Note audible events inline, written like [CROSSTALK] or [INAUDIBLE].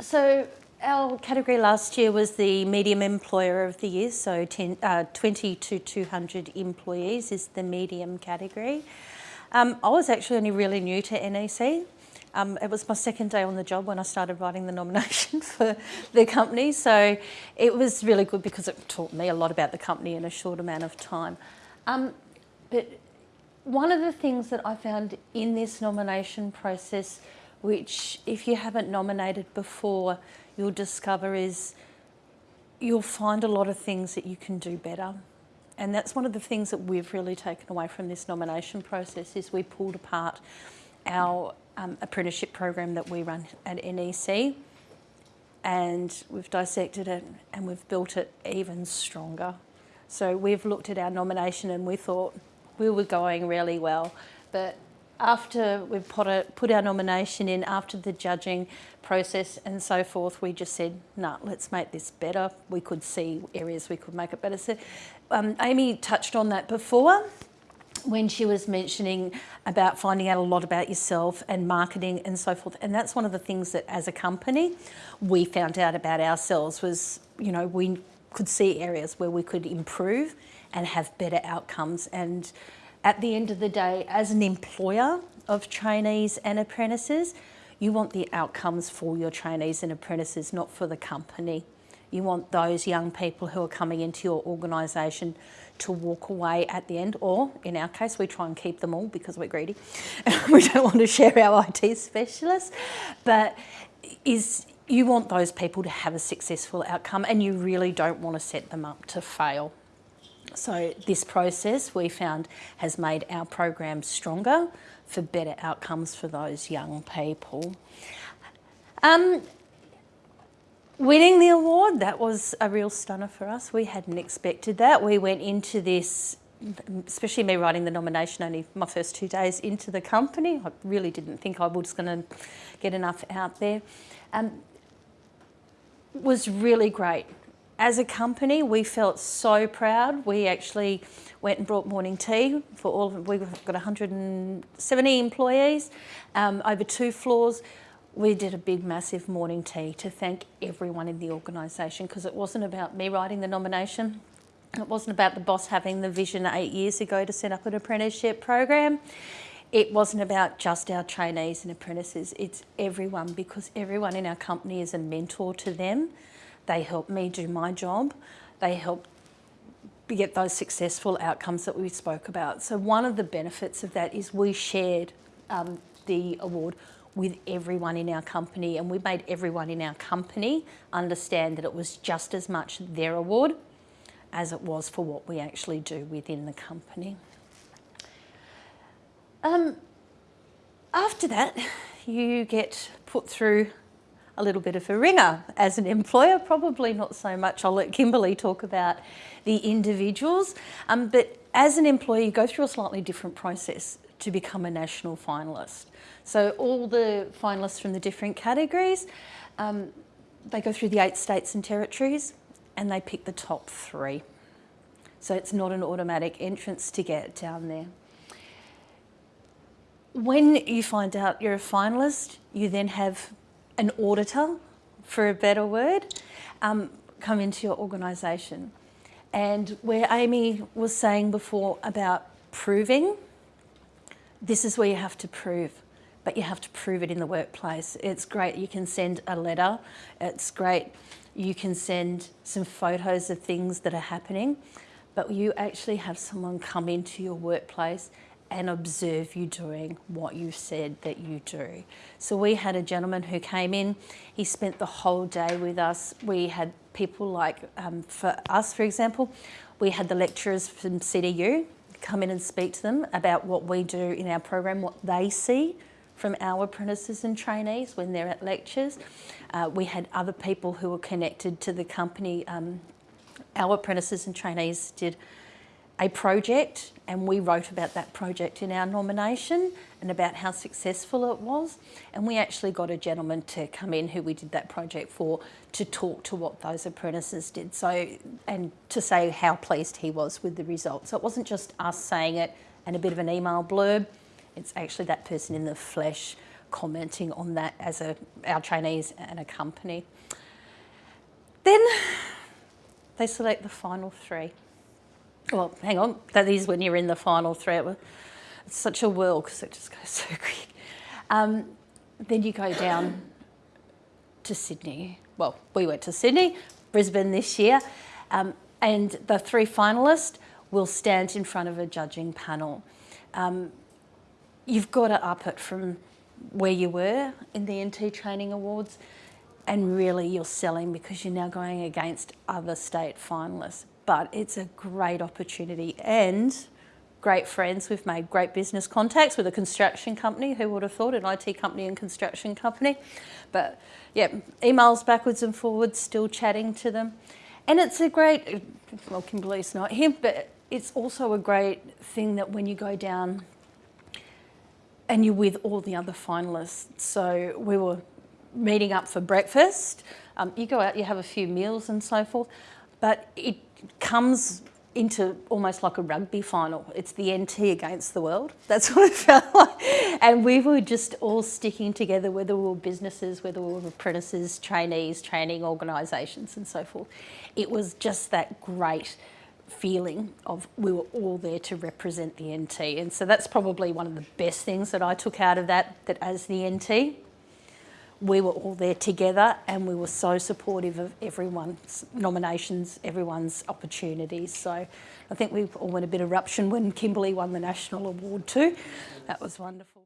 So our category last year was the medium employer of the year, so 10, uh, 20 to 200 employees is the medium category. Um, I was actually only really new to NEC. Um, it was my second day on the job when I started writing the nomination [LAUGHS] for the company, so it was really good because it taught me a lot about the company in a short amount of time. Um, but one of the things that I found in this nomination process, which if you haven't nominated before, you'll discover is you'll find a lot of things that you can do better. And that's one of the things that we've really taken away from this nomination process is we pulled apart our um, apprenticeship program that we run at NEC and we've dissected it and we've built it even stronger. So we've looked at our nomination and we thought we were going really well, but after we put, a, put our nomination in, after the judging process and so forth, we just said, no, nah, let's make this better. We could see areas we could make it better. So um, Amy touched on that before when she was mentioning about finding out a lot about yourself and marketing and so forth. And that's one of the things that as a company, we found out about ourselves was, you know, we could see areas where we could improve and have better outcomes. And at the end of the day, as an employer of trainees and apprentices, you want the outcomes for your trainees and apprentices, not for the company. You want those young people who are coming into your organisation to walk away at the end, or in our case, we try and keep them all because we're greedy. [LAUGHS] we don't want to share our [LAUGHS] IT specialists, but is you want those people to have a successful outcome and you really don't want to set them up to fail. So this process we found has made our program stronger for better outcomes for those young people. Um, winning the award, that was a real stunner for us. We hadn't expected that. We went into this, especially me writing the nomination only my first two days into the company. I really didn't think I was going to get enough out there. Um, was really great as a company, we felt so proud. We actually went and brought morning tea for all of them. We've got 170 employees um, over two floors. We did a big, massive morning tea to thank everyone in the organisation because it wasn't about me writing the nomination. It wasn't about the boss having the vision eight years ago to set up an apprenticeship program. It wasn't about just our trainees and apprentices. It's everyone because everyone in our company is a mentor to them. They help me do my job. They help get those successful outcomes that we spoke about. So one of the benefits of that is we shared um, the award with everyone in our company and we made everyone in our company understand that it was just as much their award as it was for what we actually do within the company. Um, after that, you get put through a little bit of a ringer as an employer, probably not so much. I'll let Kimberly talk about the individuals. Um, but as an employer, you go through a slightly different process to become a national finalist. So all the finalists from the different categories, um, they go through the eight states and territories and they pick the top three. So it's not an automatic entrance to get down there. When you find out you're a finalist, you then have an auditor, for a better word, um, come into your organisation. And where Amy was saying before about proving, this is where you have to prove, but you have to prove it in the workplace. It's great you can send a letter, it's great you can send some photos of things that are happening, but you actually have someone come into your workplace and observe you doing what you said that you do. So we had a gentleman who came in, he spent the whole day with us. We had people like, um, for us for example, we had the lecturers from CDU come in and speak to them about what we do in our program, what they see from our apprentices and trainees when they're at lectures. Uh, we had other people who were connected to the company. Um, our apprentices and trainees did a project and we wrote about that project in our nomination and about how successful it was. And we actually got a gentleman to come in who we did that project for to talk to what those apprentices did. So, and to say how pleased he was with the results. So it wasn't just us saying it and a bit of an email blurb. It's actually that person in the flesh commenting on that as a, our trainees and a company. Then they select the final three. Well, hang on, that is when you're in the final three. It's such a whirl because it just goes [LAUGHS] so quick. Um, then you go down to Sydney. Well, we went to Sydney, Brisbane this year, um, and the three finalists will stand in front of a judging panel. Um, you've got to up it from where you were in the NT Training Awards and really you're selling because you're now going against other state finalists. But it's a great opportunity and great friends. We've made great business contacts with a construction company. Who would have thought an IT company and construction company? But yeah, emails backwards and forwards, still chatting to them. And it's a great, well, Kimberly's not here, but it's also a great thing that when you go down and you're with all the other finalists. So we were meeting up for breakfast. Um, you go out, you have a few meals and so forth, but it comes into almost like a rugby final. It's the NT against the world. That's [LAUGHS] what it felt like. And we were just all sticking together, whether we were businesses, whether we were apprentices, trainees, training organisations and so forth. It was just that great feeling of we were all there to represent the NT. And so that's probably one of the best things that I took out of that, that as the NT, we were all there together and we were so supportive of everyone's nominations, everyone's opportunities. So I think we all went a bit eruption when Kimberly won the national award too. That was wonderful.